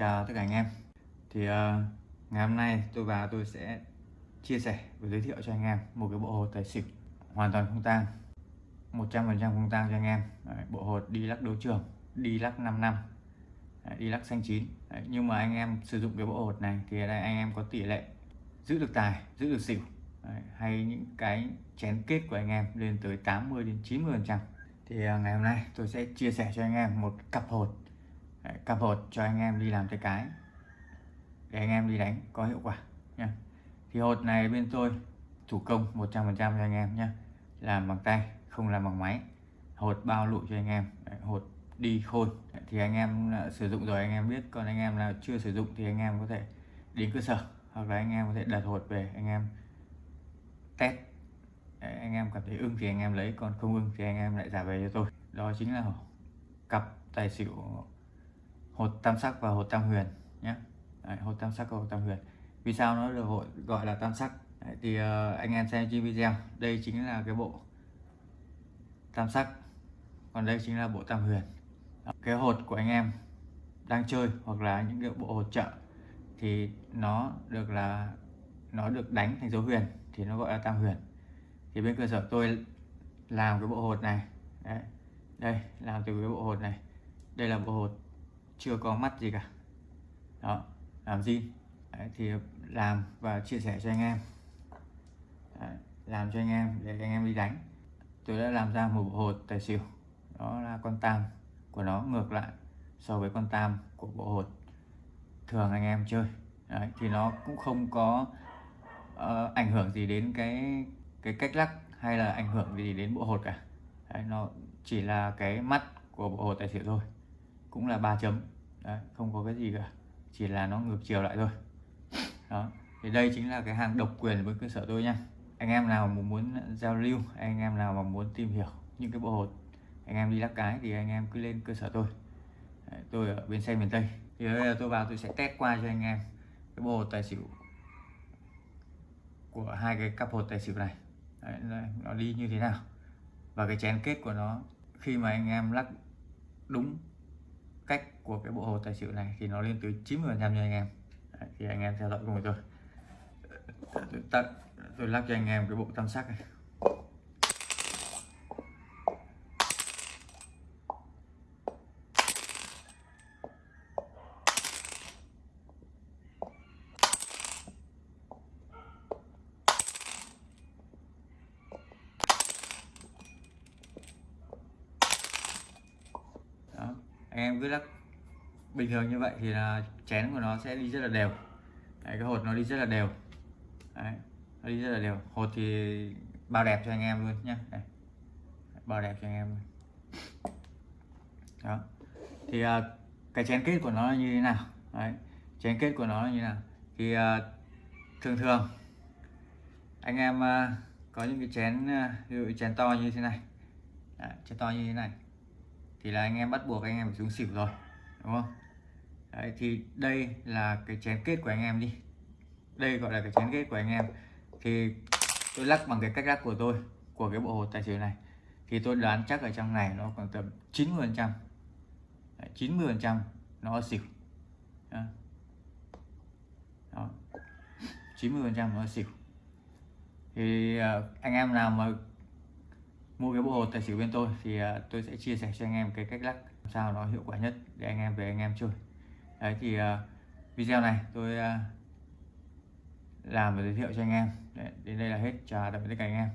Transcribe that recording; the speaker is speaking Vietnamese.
Chào tất cả anh em. Thì uh, ngày hôm nay tôi và tôi sẽ chia sẻ và giới thiệu cho anh em một cái bộ hột tài xỉu hoàn toàn không tang. 100% không tang cho anh em. Đấy, bộ hột đi lắc đấu trường đi lắc 5 năm. Đấy, đi lắc xanh chín. Đấy, nhưng mà anh em sử dụng cái bộ hột này thì đây anh em có tỷ lệ giữ được tài giữ được xỉu. Đấy, hay những cái chén kết của anh em lên tới 80 đến 90 phần trăm. Thì uh, ngày hôm nay tôi sẽ chia sẻ cho anh em một cặp hột Đấy, cặp hột cho anh em đi làm tay cái để anh em đi đánh có hiệu quả nha thì hột này bên tôi thủ công 100% cho anh em nhé làm bằng tay không làm bằng máy hột bao lụi cho anh em Đấy, hột đi khôi thì anh em sử dụng rồi anh em biết còn anh em nào chưa sử dụng thì anh em có thể đến cơ sở hoặc là anh em có thể đặt hột về anh em test Đấy, anh em cảm thấy ưng thì anh em lấy còn không ưng thì anh em lại trả về cho tôi đó chính là cặp tài xỉu hột tam sắc và hột tam huyền nhé. Đấy, hột tam sắc và hột tam huyền. Vì sao nó được hội gọi là tam sắc? Đấy, thì uh, anh em xem trên video. Đây chính là cái bộ tam sắc còn đây chính là bộ tam huyền. Đó, cái hột của anh em đang chơi hoặc là những cái bộ hột trợ thì nó được là nó được đánh thành dấu huyền thì nó gọi là tam huyền. Thì bên cơ sở tôi làm cái bộ hột này. Đấy. đây làm từ cái bộ hột này. Đây là bộ hột chưa có mắt gì cả. Đó làm gì? Đấy, thì làm và chia sẻ cho anh em. Đấy, làm cho anh em để anh em đi đánh. Tôi đã làm ra một bộ hột tài xỉu. Đó là con tam của nó ngược lại so với con tam của bộ hột thường anh em chơi. Đấy, thì nó cũng không có uh, ảnh hưởng gì đến cái cái cách lắc hay là ảnh hưởng gì đến bộ hột cả. Đấy, nó chỉ là cái mắt của bộ hột tài xỉu thôi cũng là ba chấm. Đấy, không có cái gì cả chỉ là nó ngược chiều lại thôi. Đó thì đây chính là cái hàng độc quyền với cơ sở tôi nha. Anh em nào mà muốn giao lưu anh em nào mà muốn tìm hiểu những cái bộ hột anh em đi lắc cái thì anh em cứ lên cơ sở tôi. Đấy, tôi ở bên xe miền tây. Thì bây giờ tôi vào tôi sẽ test qua cho anh em cái bộ hột tài xỉu của hai cái cặp hột tài xỉu này. Đấy, nó đi như thế nào? Và cái chén kết của nó khi mà anh em lắc đúng cách của cái bộ hồ tài xỉu này thì nó lên tới 90 phần trăm cho anh em. Đấy, thì anh em theo dõi cùng tôi. Tôi tắt tôi lắp cho anh em cái bộ tam sắc này Đó anh em cứ lắc. Bình thường như vậy thì là chén của nó sẽ đi rất là đều. Đấy, cái hột nó đi rất là đều. Đấy, nó đi rất là đều. Hột thì bao đẹp cho anh em luôn nhé bao đẹp cho anh em luôn. Đó. Thì uh, cái chén kết của nó là như thế nào? Đấy. chén kết của nó là như thế nào? Thì uh, thường thường anh em uh, có những cái chén uh, ví dụ chén to như thế này. Đấy, chén to như thế này thì là anh em bắt buộc anh em phải xuống xỉu rồi đúng không? Đấy, thì đây là cái chén kết của anh em đi. Đây gọi là cái chén kết của anh em. Thì tôi lắc bằng cái cách lắc của tôi của cái bộ hột tài xỉu này. Thì tôi đoán chắc ở trong này nó khoảng tầm 90 phần trăm. 90 phần trăm nó xỉu. Đó. 90 phần trăm nó xỉu. Thì ờ, anh em nào mà mua cái bộ hột tài xỉu bên tôi thì à, tôi sẽ chia sẻ cho anh em cái cách lắc sao nó hiệu quả nhất để anh em về anh em chơi. Đấy thì à, video này tôi à, làm và giới thiệu cho anh em. Đấy, đến đây là hết. Chào tạm biệt tất cả anh em.